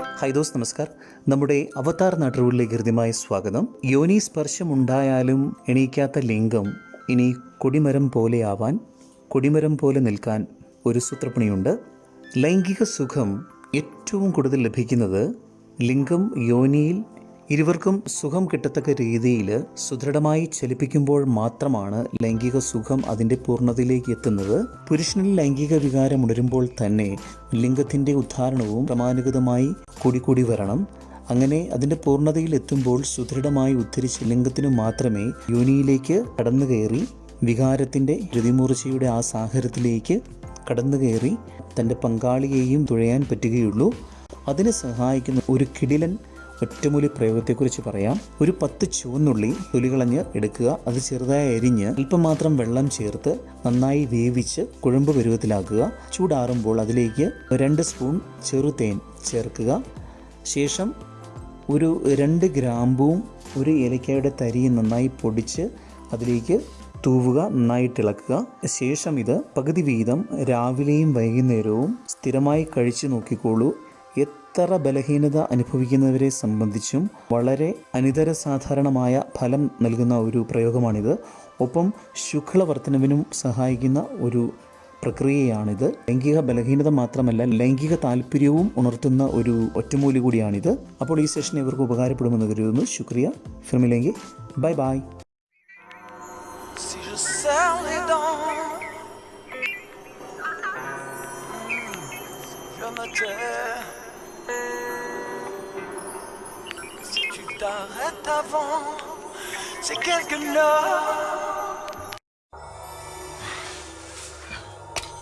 Hi those നമസ്കാർ. നമ്മുടെ അവതാർ നാട്ടുകളിലേക്ക് ഹൃദ്യമായ സ്വാഗതം. യോനി സ്പർശമുണ്ടായാലും എണീക്കാത്ത ലിംഗം ഇനി കൊടിമരം പോലെയാവാൻ കൊടിമരം പോലെ നിൽക്കാൻ ഒരു സൂത്രപ്പണിയുണ്ട്. ലൈംഗിക സുഖം ഏറ്റവും കൂടുതൽ ലഭിക്കുന്നത് ലിംഗം യോനിയിൽ ഇരുവർക്കും സുഖം കിട്ടത്തക്ക രീതിയിൽ സുദൃഢമായി ചലിപ്പിക്കുമ്പോൾ മാത്രമാണ് ലൈംഗിക സുഖം അതിന്റെ പൂർണതയിലേക്ക് എത്തുന്നത്. പുരുഷനിൽ ലൈംഗിക വികാരം ഉണരുമ്പോൾ തന്നെ ലിംഗത്തിന്റെ ഉദ്ധാരണവും ക്രമാനുഗതമായി കൂടിക്കൂടി വരണം. അങ്ങനെ അതിന്റെ പൂർണതയിൽ എത്തുമ്പോൾ സുദൃഢമായി ഉദ്ധരിച്ച് ലിംഗത്തിനു മാത്രമേ യോനിയിലേക്ക് കടന്നു കയറി വികാരത്തിന്റെ രതിമൂർച്ചയുടെ ആ സാഹചര്യത്തിലേക്ക് കടന്നു കയറി തന്റെ പങ്കാളിയെയും തുഴയാൻ പറ്റുകയുള്ളൂ. അതിനെ സഹായിക്കുന്ന ഒരു കിടിലൻ ഒറ്റമൂലി പ്രയോഗത്തെക്കുറിച്ച് പറയാം. ഒരു പത്ത് ചുവന്നുള്ളി തൊലികളഞ്ഞ് എടുക്കുക. അത് ചെറുതായി അരിഞ്ഞ് അല്പം മാത്രം വെള്ളം ചേർത്ത് നന്നായി വേവിച്ച് കുഴമ്പ് പരുവത്തിലാക്കുക. ചൂടാറുമ്പോൾ അതിലേക്ക് രണ്ട് സ്പൂൺ ചെറുതേൻ ചേർക്കുക. ശേഷം ഒരു രണ്ട് ഗ്രാമ്പുവും ഒരു ഏലക്കായുടെ തരിയും നന്നായി പൊടിച്ച് അതിലേക്ക് തൂവുക നന്നായിട്ട് ഇളക്കുക ശേഷം ഇത് പകുതി വീതം രാവിലെയും വൈകുന്നേരവും സ്ഥിരമായി കഴിച്ചു നോക്കിക്കോളൂ. എത്ര ബലഹീനത അനുഭവിക്കുന്നവരെ സംബന്ധിച്ചും വളരെ അനിതര സാധാരണമായ ഫലം നൽകുന്ന ഒരു പ്രയോഗമാണിത്. ഒപ്പം ശുക്ലവർത്തനവിനും സഹായിക്കുന്ന ഒരു പ്രക്രിയയാണിത്. ലൈംഗിക ബലഹീനത മാത്രമല്ല ലൈംഗിക താല്പര്യവും ഉണർത്തുന്ന ഒരു ഒറ്റമൂലി കൂടിയാണിത്. അപ്പോൾ ഈ സെഷൻ ഇവർക്ക് ഉപകാരപ്പെടുമെന്ന് കരുതുന്നു. ശുക്രിയ. ഫിർമിലെങ്കിൽ bye bye. Tais. Si tu t'arrêtes avant, c'est quelque chose